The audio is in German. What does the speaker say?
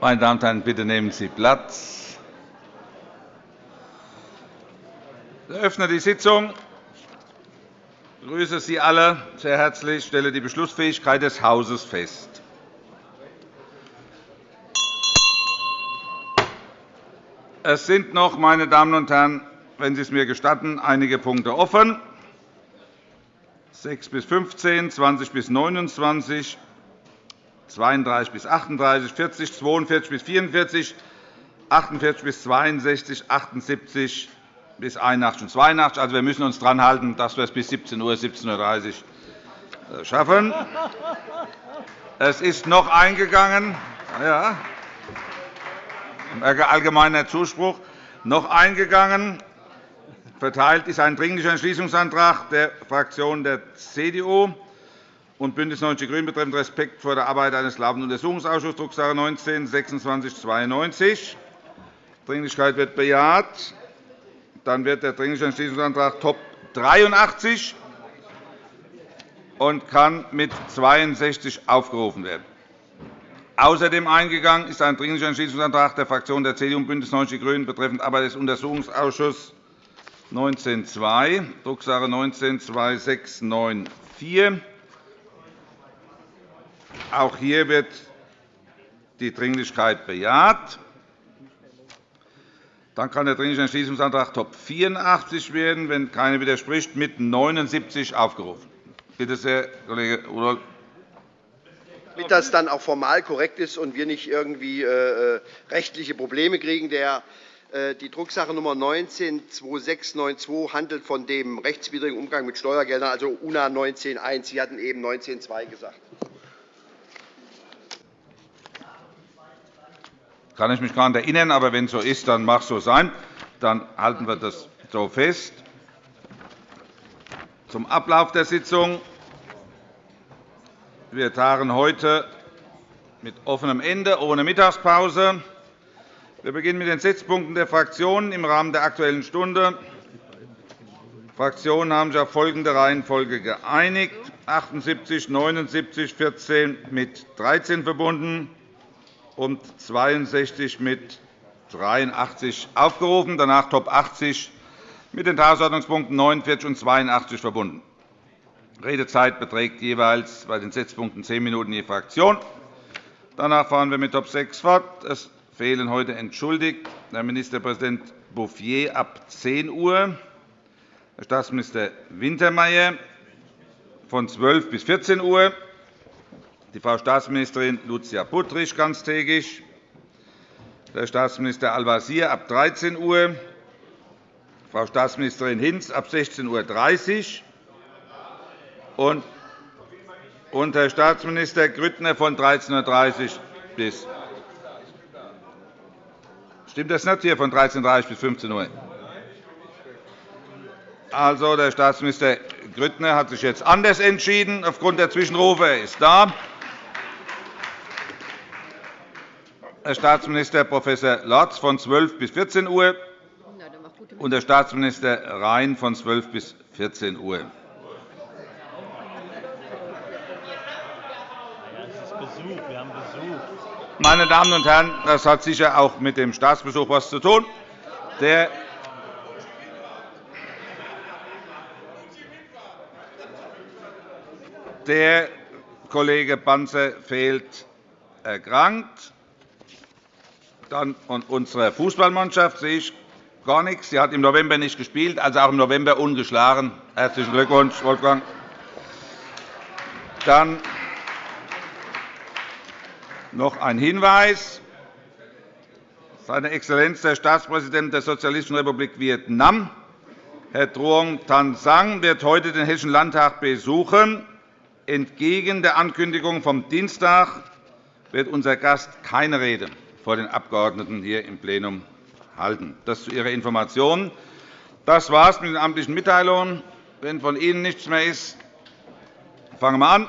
Meine Damen und Herren, bitte nehmen Sie Platz. Ich eröffne die Sitzung. Ich begrüße Sie alle sehr herzlich. Ich stelle die Beschlussfähigkeit des Hauses fest. Es sind noch, meine Damen und Herren, wenn Sie es mir gestatten, einige Punkte offen. 6 bis 15, 20 bis 29, 32 bis 38, 40, 42 bis 44, 48 bis 62, 78 bis 81 und 82. Also, wir müssen uns daran halten, dass wir es bis 17 Uhr, 17.30 Uhr schaffen. Es ist noch eingegangen. Ja, allgemeiner Zuspruch. Noch eingegangen verteilt ist ein Dringlicher Entschließungsantrag der Fraktionen der CDU und BÜNDNIS 90 die GRÜNEN betreffend Respekt vor der Arbeit eines laufenden Untersuchungsausschusses, Drucksache 19 /2692. Dringlichkeit wird bejaht. Dann wird der Dringliche Entschließungsantrag Top 83 und kann mit 62 aufgerufen werden. Außerdem eingegangen ist ein Dringlicher Entschließungsantrag der Fraktionen der CDU und BÜNDNIS 90 die GRÜNEN betreffend Arbeit des Untersuchungsausschusses 19.2, Drucksache 19-2694. Auch hier wird die Dringlichkeit bejaht. Dann kann der Dringliche Entschließungsantrag Top 84 werden, wenn keiner widerspricht, mit 79 aufgerufen. Bitte sehr, Kollege Rudolph damit das dann auch formal korrekt ist und wir nicht irgendwie äh, äh rechtliche Probleme kriegen. Der, äh, die Drucksache Nr. 19-2692 handelt von dem rechtswidrigen Umgang mit Steuergeldern, also UNA 19.1. Sie hatten eben 19.2 gesagt. Kann ich mich gar nicht erinnern, aber wenn es so ist, dann mag es so sein. Dann halten wir das so fest. Zum Ablauf der Sitzung. Wir tagen heute mit offenem Ende, ohne Mittagspause. Wir beginnen mit den Sitzpunkten der Fraktionen im Rahmen der Aktuellen Stunde. Die Fraktionen haben sich auf folgende Reihenfolge geeinigt. 78, 79, 14 mit 13 verbunden und 62 mit 83 aufgerufen. Danach Top 80 mit den Tagesordnungspunkten 49 und 82 verbunden. Redezeit beträgt jeweils bei den Sitzpunkten zehn Minuten je Fraktion. Danach fahren wir mit Top 6 fort. Es fehlen heute entschuldigt Herr Ministerpräsident Bouffier ab 10 Uhr, Herr Staatsminister Wintermeyer von 12 bis 14 Uhr, die Frau Staatsministerin Lucia Puttrich ganztägig, Herr Staatsminister Al-Wazir ab 13 Uhr, Frau Staatsministerin Hinz ab 16.30 Uhr und, und Herr Staatsminister Grüttner von 13.30 Uhr bis. Stimmt das nicht hier von 13.30 Uhr bis 15 Uhr? Also, der Staatsminister Grüttner hat sich jetzt anders entschieden aufgrund der Zwischenrufe. Er ist da. Herr Staatsminister Prof. Lorz von 12 bis 14 Uhr und Herr Staatsminister Rhein von 12 bis 14 Uhr. Meine Damen und Herren, das hat sicher auch mit dem Staatsbesuch etwas zu tun. Der Der Kollege Banzer fehlt erkrankt. Dann von unserer Fußballmannschaft sehe ich gar nichts. Sie hat im November nicht gespielt, also auch im November ungeschlagen. Herzlichen Glückwunsch, Wolfgang. Dann noch ein Hinweis. Seine Exzellenz der Staatspräsident der Sozialistischen Republik Vietnam, Herr Truong Tan Sang, wird heute den Hessischen Landtag besuchen. Entgegen der Ankündigung vom Dienstag wird unser Gast keine Rede vor den Abgeordneten hier im Plenum halten. Das zu Ihrer Information. Das war es mit den amtlichen Mitteilungen. Wenn von Ihnen nichts mehr ist, fangen wir an.